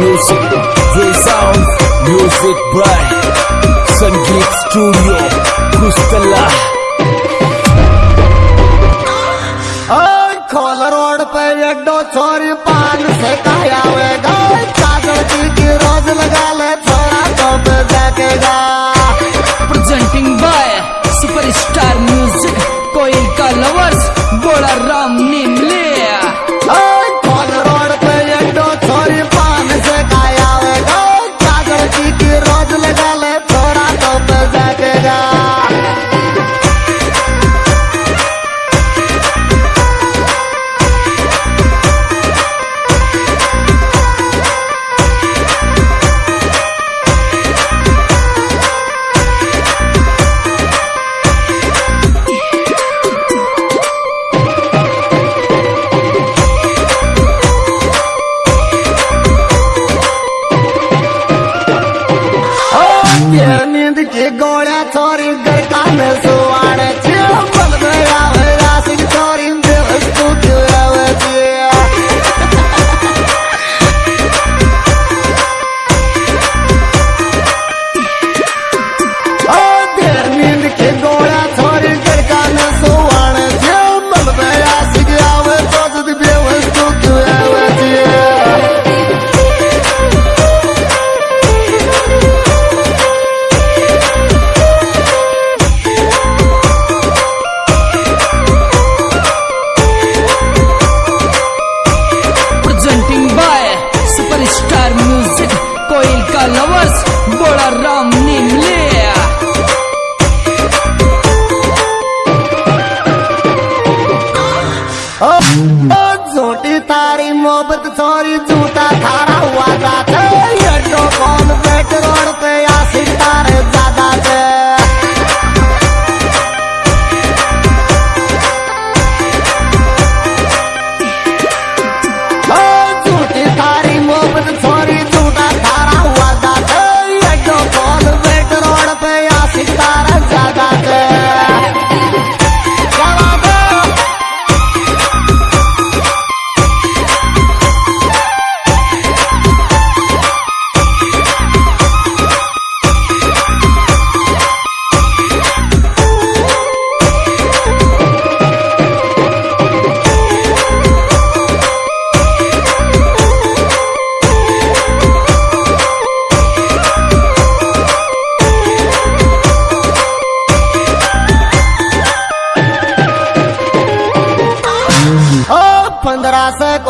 music, the sound, music bright, Sangeet Studio. ज़िंदगी गोळ्या चोरी गरकान सुवाण्याची बलदया राशी चोरी दिवस तू ठेवायची ओ, देर नींद के गोळ्या ओ झूठी तारी मोहब्बत छोरी झूठा थारा हुआ जाते ये तो पे आसिर तारे ज़्यादा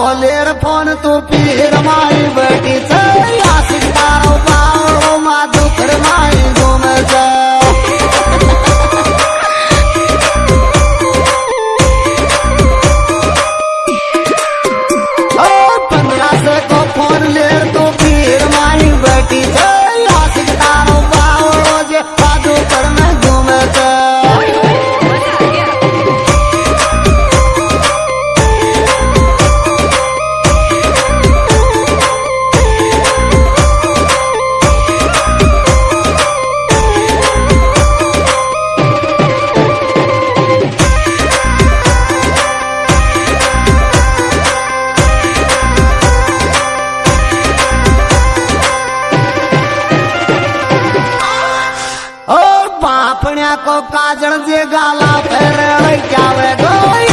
भोलेर फ़ोन तू पीर माई बैठी से आसिक को काजन जे गाला फेर क्या वे गोई।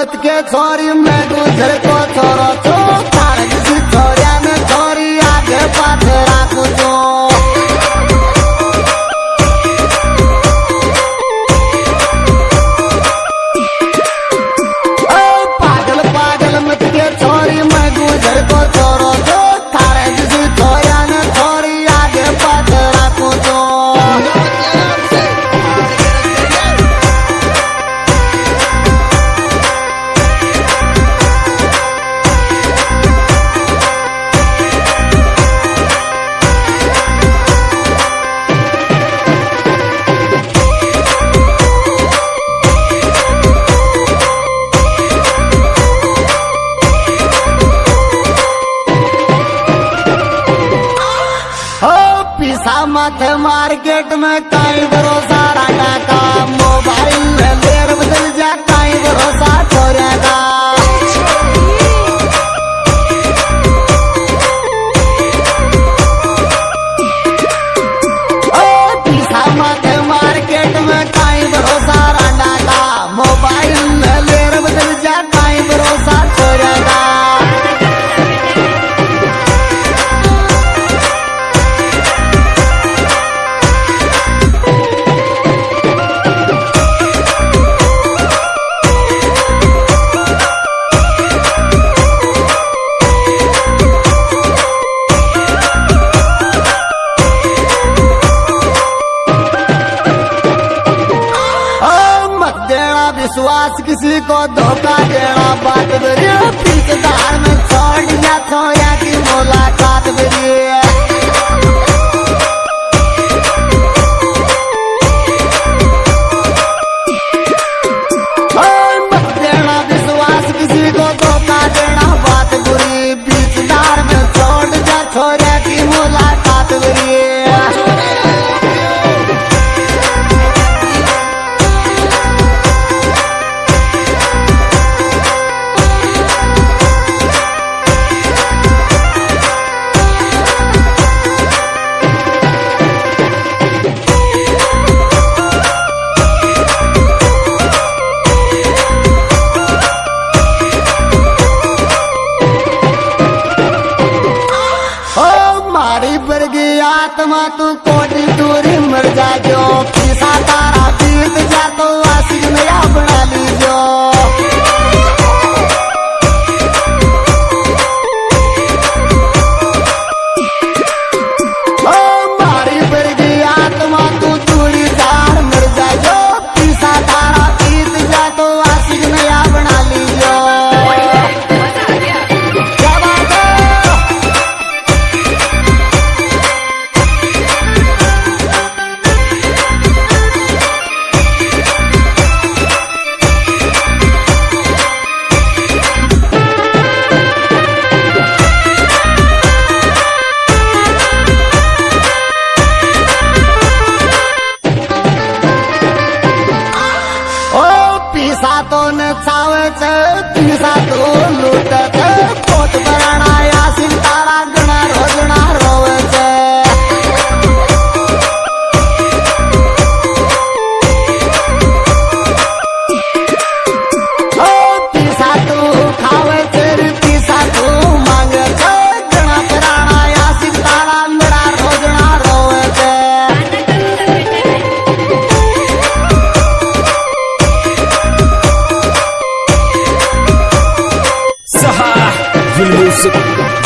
मत के छोरी मैं दूसरे को छोरो छोरा छोरी आगे पाथ राखू। मार्केट में कई भरोसा बस किसी को धोखा देना बात दे ক্ষমা তো Fusion music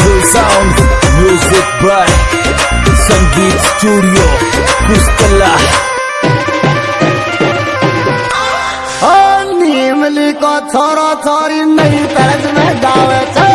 full sound music by Sangeet Studio Kustala Oh, Nimli ko thora thori nahi taraj mein gawe गावे